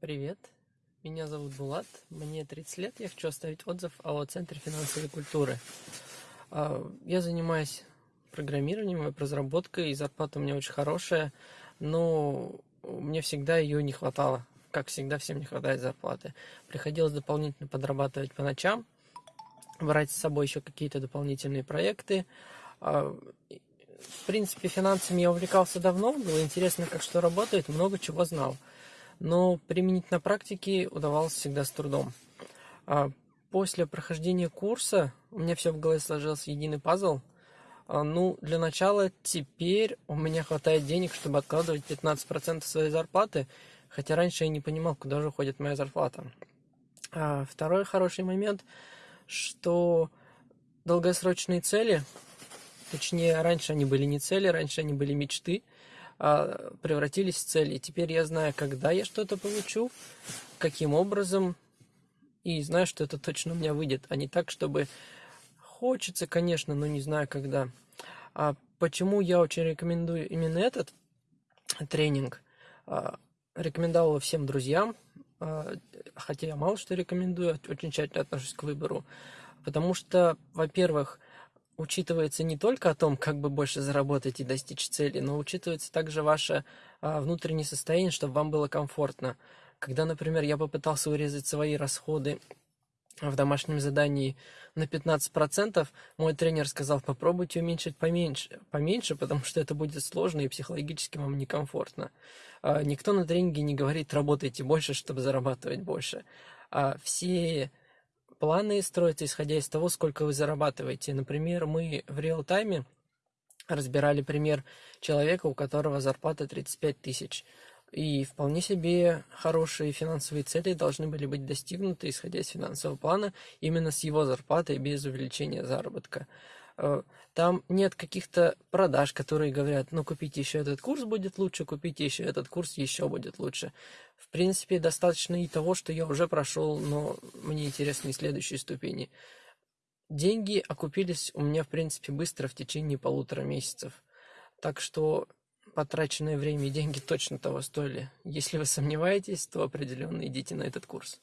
Привет, меня зовут Булат, мне 30 лет, я хочу оставить отзыв о Центре финансовой культуры. А, я занимаюсь программированием, веб-разработкой, и зарплата у меня очень хорошая, но мне всегда ее не хватало. Как всегда, всем не хватает зарплаты. Приходилось дополнительно подрабатывать по ночам, брать с собой еще какие-то дополнительные проекты. А, в принципе, финансами я увлекался давно, было интересно, как что работает, много чего знал но применить на практике удавалось всегда с трудом. А после прохождения курса у меня все в голове сложился единый пазл. А, ну, для начала теперь у меня хватает денег, чтобы откладывать 15% своей зарплаты, хотя раньше я не понимал, куда же уходит моя зарплата. А второй хороший момент, что долгосрочные цели, точнее, раньше они были не цели, раньше они были мечты, а, превратились в цели. И теперь я знаю, когда я что-то получу, каким образом, и знаю, что это точно у меня выйдет, а не так, чтобы хочется, конечно, но не знаю когда. А почему я очень рекомендую именно этот тренинг? А, рекомендовал всем друзьям, а, хотя я мало что рекомендую, очень тщательно отношусь к выбору. Потому что, во-первых, учитывается не только о том, как бы больше заработать и достичь цели, но учитывается также ваше а, внутреннее состояние, чтобы вам было комфортно. Когда, например, я попытался урезать свои расходы в домашнем задании на 15%, мой тренер сказал, попробуйте уменьшить поменьше, поменьше, потому что это будет сложно и психологически вам некомфортно. А, никто на тренинге не говорит, работайте больше, чтобы зарабатывать больше. А все планы строятся исходя из того, сколько вы зарабатываете. Например, мы в реал-тайме разбирали пример человека, у которого зарплата 35 тысяч. И вполне себе хорошие финансовые цели должны были быть достигнуты, исходя из финансового плана, именно с его зарплатой, без увеличения заработка. Э, там нет каких-то продаж, которые говорят, ну купите еще этот курс будет лучше, купите еще этот курс еще будет лучше. В принципе, достаточно и того, что я уже прошел, но мне интересны следующие ступени. Деньги окупились у меня, в принципе, быстро, в течение полутора месяцев. Так что потраченное время и деньги точно того стоили. Если вы сомневаетесь, то определенно идите на этот курс.